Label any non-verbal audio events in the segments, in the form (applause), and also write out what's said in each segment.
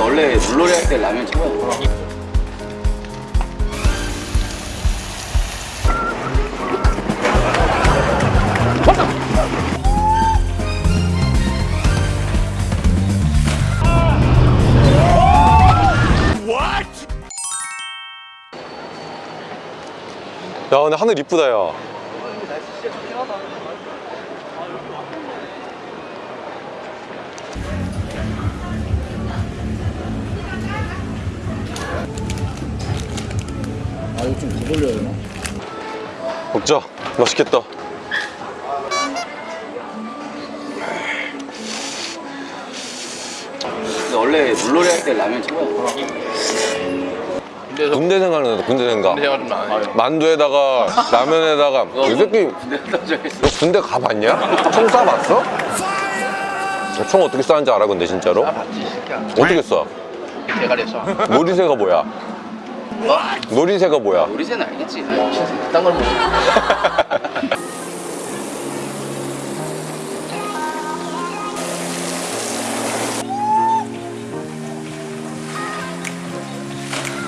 원래 물놀이 할 때 라면 최고야. 야 근데 하늘 이쁘다 야 이거 좀더 돌려야 되나? 먹자 맛있겠다 원래 물놀이 할 때 라면 최고야. 군대 생각나다 군대 생각 내가 좀안 해. 만두에다가 (laughs) 라면에다가 이 새끼 군대. 너 군대 가봤냐? 총 쏴봤어? 총 어떻게 쏴는지 알아 근데 진짜로? 새끼야. 어떻게 쏴? 대가리에서. 놀이새가 뭐야? 뭐? 놀이새가 뭐야? 우리새는 알겠지. 딴걸 먹어.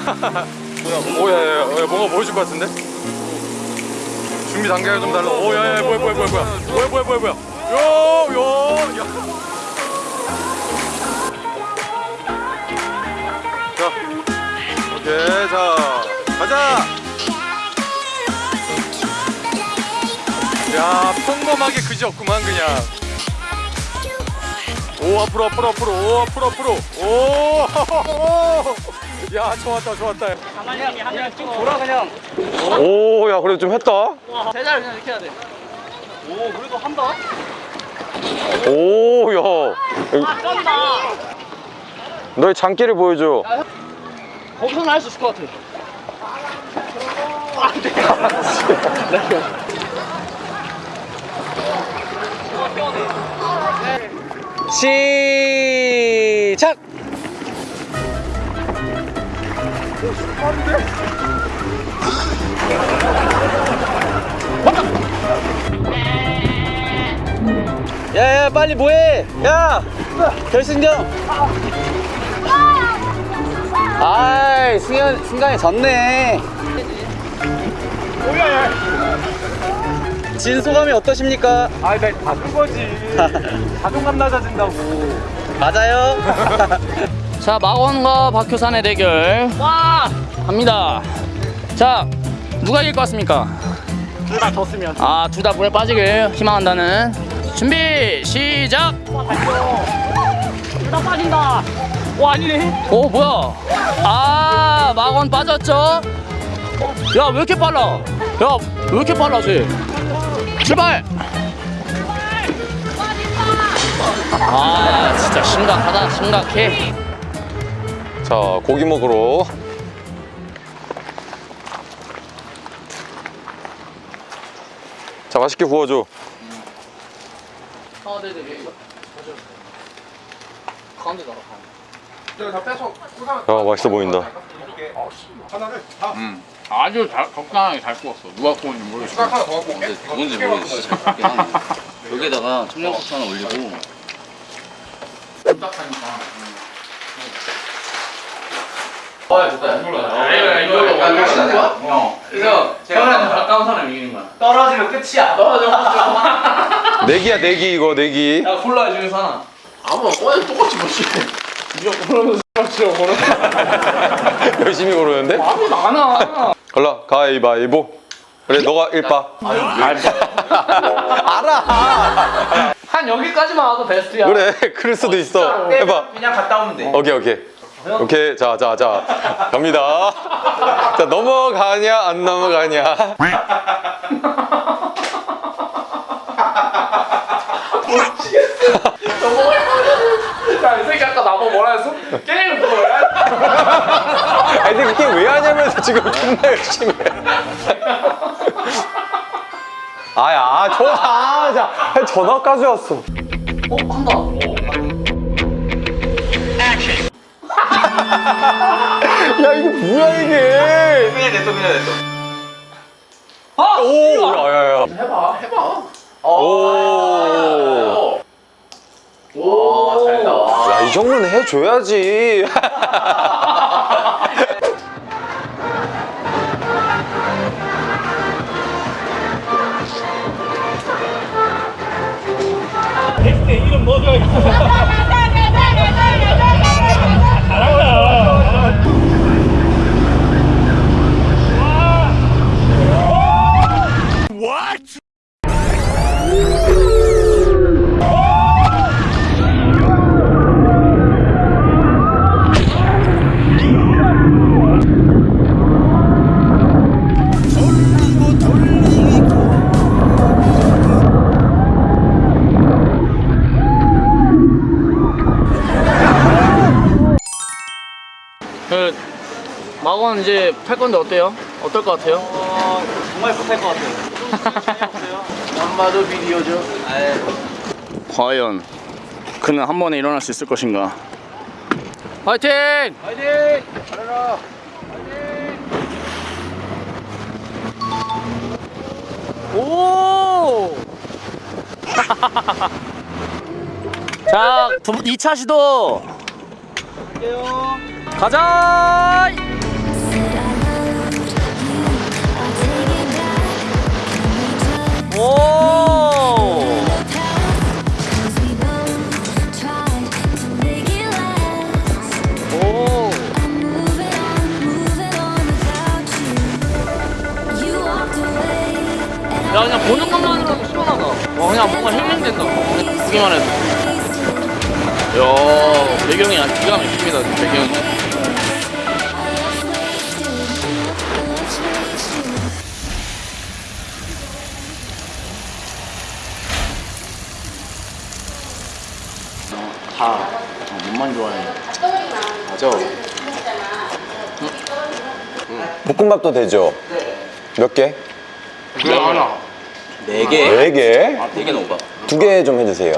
(laughs) 오야야야 뭔가 보여줄 것 같은데? 준비 단계가 좀 달라 오야야 뭐야 뭐야 뭐야 뭐야 뭐야 뭐야 뭐야 요요 야. 자 자 가자 야 평범하게 그지 없구만 그냥 오 앞으로 앞으로 앞으로 오 앞으로 앞으로 오야 (laughs) 좋았다 좋았다 가만히 하늘 쭉 돌아 그냥 오, 야, 그래도 좀 했다. 제자를 그냥 이렇게 해야 돼. 오 그래도 한다. 오, 야. 아 쩐다. 너의 장기를 보여줘. 거기서는 할 수 있을 것 같아. 시작. 야야 빨리 뭐해? 야 결승전. 아 이 승현 승관이 졌네. 진 소감이 어떠십니까? 아니 나 바꾼 거지 (laughs) 자존감 낮아진다고 맞아요. (laughs) 자 마원과 박효산의 대결. 와 갑니다. 자 누가 이길 것 같습니까? 둘 다 졌으면 아둘 다 물에 빠지길 희망한다는 준비 시작. 둘 다 빠진다. 오 아니네. 오 뭐야? 아 마원 빠졌죠? 야 왜 이렇게 빨라? 야 왜 이렇게 빨라 쟤? 출발. 아 진짜 심각하다 심각해. 자, 고기 먹으러. 자, 맛있게 구워줘. 아 네네 이거 가운데 나가 야, 맛있어 보인다. 아주 잘, 적당하게 잘 구웠어. 누가 구웠는지 모르겠어. 근데 누군지 모르겠어. 잘 먹긴 하네. 여기다가 청양고추 하나 올리고 딱하니까. 아 좋다 안 놀라 이거 이거 이거 맛있는 거야? 어. 그래서 태어나는 가까운 사람 이기는 거야. 떨어지면 끝이야 내기야, 내기, 이거, 내기. 야 콜라 중에서 하나 아무나 꺼내 똑같이 뭐지. 니가 고르면서 싫어 고르면 열심히 고르는데? 마음이 많아 걸라, 가위바위보. 그래, 너가 일바. (laughs) 알아. 한 여기까지만 와도 베스트야 그래, 그럴 수도 있어. 해봐. 그냥 갔다 오면 돼 오케이, 오케이. 오케이, 자, 자, 자. 갑니다. 자, 넘어가냐, 안 넘어가냐. (laughs) 야이 새끼 아까 나보고 뭐라 했어? 게임 뭐야? (laughs) 아니 근데 그게 왜 하냐면서 지금 존나 열심히 해. 아야 아, 전화 아, 자 전화까지 왔어 어? 한다 (laughs) 야 이게 뭐야 이게 그냥 냅둬 그냥 냅둬 아! 오 야야야 해봐, 해봐. 오. 오야 이 정도는 해줘야지. (laughs) 그 마건 이제 팔 건데 어때요? 어떨 것 같아요? 정말 못할 것 같아요. (laughs) 한마도 비디오죠. 과연 그는 한 번에 일어날 수 있을 것인가? 화이팅! 화이팅! 잘해라. 오! (laughs) 자, 두, 2차 시도. 가자! 오! 오! 야, 그냥 보는 것만으로도 시원하다. 와, 그냥 뭔가 힐링된다. 보기만 해도. 야, 배경이 기가 막힙니다, 배경이. 볶음밥도 되죠? 몇 개? 그래 하나. 네 개? 네 개? 네 개는 오바. 두개 좀 해주세요.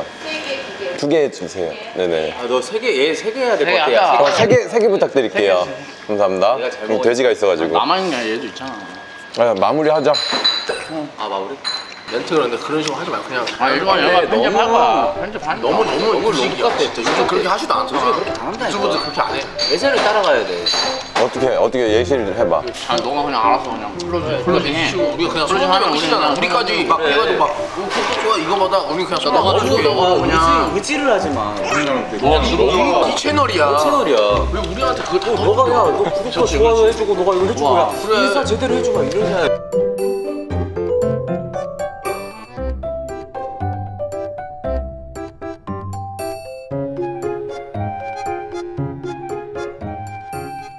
두 개 주세요. 네네. 아, 너 세 개, 얘세개 해야 될것세개 같아. 야, 하자. 어, 세 개, 세 개 부탁드릴게요. 감사합니다. 내가 잘 음, 먹었지. 돼지가 있어가지고. 남아있냐, 얘도 있잖아. 아, 마무리하자. 아, 마무리? 멘트 그런데 그런 식으로 하지 말고 그냥 아, 이거 얘가 편집할 거야. 편집할 너무 너무 너무 룩 같아. 요즘 그렇게 하지도 않잖아. 유튜브도 그렇게 안 해. 예전을 따라가야 돼. 어떻게, 어떻게 예시를 해봐. 아, 너가 그냥 알아서 그냥 플로징, 플로징 해. 우리가 그냥 끝이잖아. 우리는 우리까지 막 해가지고 막 어, 그거 좋아 이거마다 우리 그냥 써나가 너가 그냥. 의지, 의지를 하지 마. 너가 이 채널이야. 채널이야. 왜 우리한테 그걸 다 너가 야, 너 구독자 좋아요 해주고 너가 이거 해주고 야. 그래. 인스타 제대로 해줘봐 이러자.